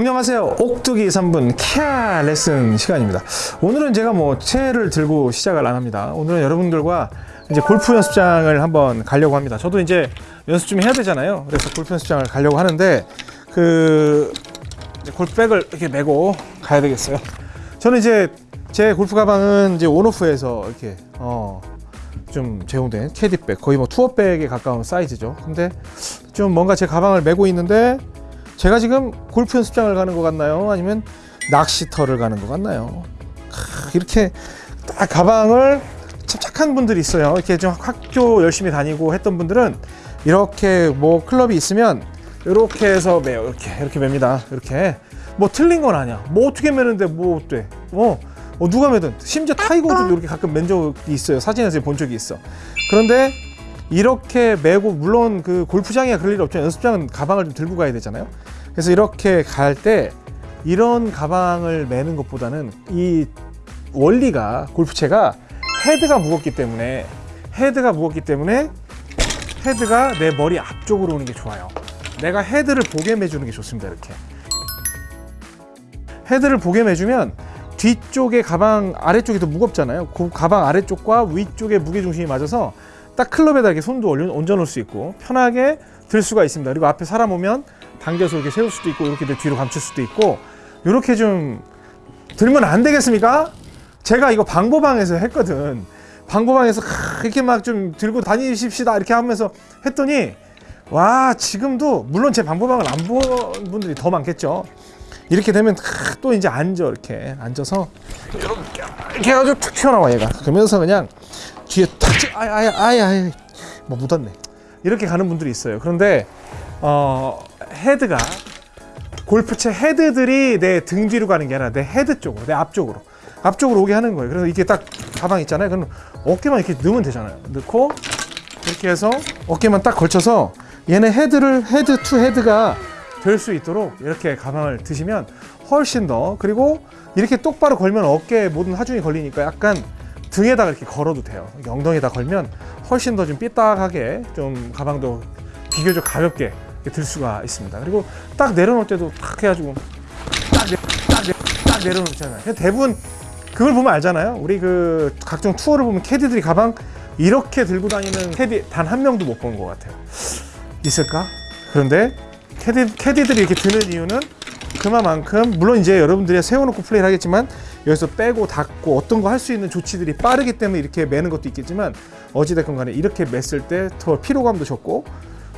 안녕하세요. 옥두기 3분 케아 레슨 시간입니다. 오늘은 제가 뭐 채를 들고 시작을 안 합니다. 오늘은 여러분들과 이제 골프 연습장을 한번 가려고 합니다. 저도 이제 연습 좀 해야 되잖아요. 그래서 골프 연습장을 가려고 하는데 그 이제 골프백을 이렇게 메고 가야 되겠어요. 저는 이제 제 골프 가방은 이제 온오프에서 이렇게 어 좀 제공된 캐디백 거의 뭐 투어백에 가까운 사이즈죠. 근데 좀 뭔가 제 가방을 메고 있는데 제가 지금 골프 연습장을 가는 것 같나요? 아니면 낚시터를 가는 것 같나요? 크, 이렇게 딱 가방을 참 착한 분들이 있어요. 이렇게 좀 학교 열심히 다니고 했던 분들은 이렇게 뭐 클럽이 있으면 이렇게 해서 매요. 이렇게 이렇게 맵니다. 이렇게 뭐 틀린 건 아니야. 뭐 어떻게 매는데 뭐 어때? 어, 어 누가 매든 심지어 타이거도 이렇게 가끔 맨 적이 있어요. 사진에서 본 적이 있어. 그런데 이렇게 메고 물론 그 골프장이야 그럴 일 없죠. 연습장은 가방을 좀 들고 가야 되잖아요. 그래서 이렇게 갈 때 이런 가방을 매는 것보다는 이 원리가 골프채가 헤드가 무겁기 때문에 헤드가 무겁기 때문에 헤드가 내 머리 앞쪽으로 오는 게 좋아요. 내가 헤드를 보게 매주는 게 좋습니다. 이렇게 헤드를 보게 매주면 뒤쪽에 가방 아래쪽이 더 무겁잖아요. 그 가방 아래쪽과 위쪽의 무게 중심이 맞아서 딱 클럽에다 이렇게 손도 얹어 놓을 수 있고 편하게 들 수가 있습니다. 그리고 앞에 사람 오면 당겨서 이렇게 세울 수도 있고 이렇게 내 뒤로 감출 수도 있고 이렇게 좀 들면 안 되겠습니까? 제가 이거 방보방에서 했거든. 방보방에서 이렇게 막 좀 들고 다니십시다 이렇게 하면서 했더니 와 지금도 물론 제 방보방을 안 본 분들이 더 많겠죠. 이렇게 되면 또 이제 앉아 이렇게 앉아서 이렇게 해가지고 툭 튀어나와 얘가 그러면서 그냥 뒤에 탁 아야 아야 아야 아야 뭐 묻었네. 이렇게 가는 분들이 있어요. 그런데 어 헤드가 골프채 헤드들이 내 등 뒤로 가는 게 아니라 내 헤드 쪽으로 내 앞쪽으로 앞쪽으로 오게 하는 거예요. 그래서 이게 딱 가방 있잖아요. 그럼 어깨만 이렇게 넣으면 되잖아요. 넣고 이렇게 해서 어깨만 딱 걸쳐서 얘네 헤드를 head to head가 될 수 있도록 이렇게 가방을 드시면 훨씬 더 그리고 이렇게 똑바로 걸면 어깨에 모든 하중이 걸리니까 약간 등에다가 이렇게 걸어도 돼요. 엉덩이에다 걸면 훨씬 더 좀 삐딱하게 좀 가방도 비교적 가볍게 들 수가 있습니다. 그리고 딱 내려놓을 때도 탁 해가지고 딱, 내, 딱, 내, 딱 내려놓잖아요. 대부분 그걸 보면 알잖아요. 우리 그 각종 투어를 보면 캐디들이 가방 이렇게 들고 다니는 캐디 단 한 명도 못 본 것 같아요. 있을까? 그런데 캐디, 캐디들이 이렇게 드는 이유는 그만큼 물론 이제 여러분들이 세워놓고 플레이를 하겠지만 여기서 빼고 닫고 어떤 거 할 수 있는 조치들이 빠르기 때문에 이렇게 매는 것도 있겠지만 어찌됐건 간에 이렇게 맸을 때 더 피로감도 적고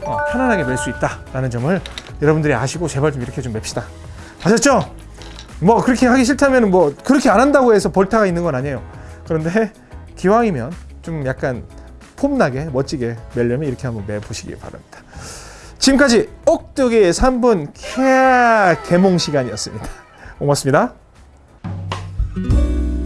어, 편안하게 맬 수 있다라는 점을 여러분들이 아시고 제발 좀 이렇게 좀 맵시다. 아셨죠? 뭐 그렇게 하기 싫다면 뭐 그렇게 안 한다고 해서 벌타가 있는 건 아니에요. 그런데 기왕이면 좀 약간 폼나게 멋지게 매려면 이렇게 한번 매보시기 바랍니다. 지금까지 옥두기 3분 케 개몽 시간이었습니다. 고맙습니다 Thank you.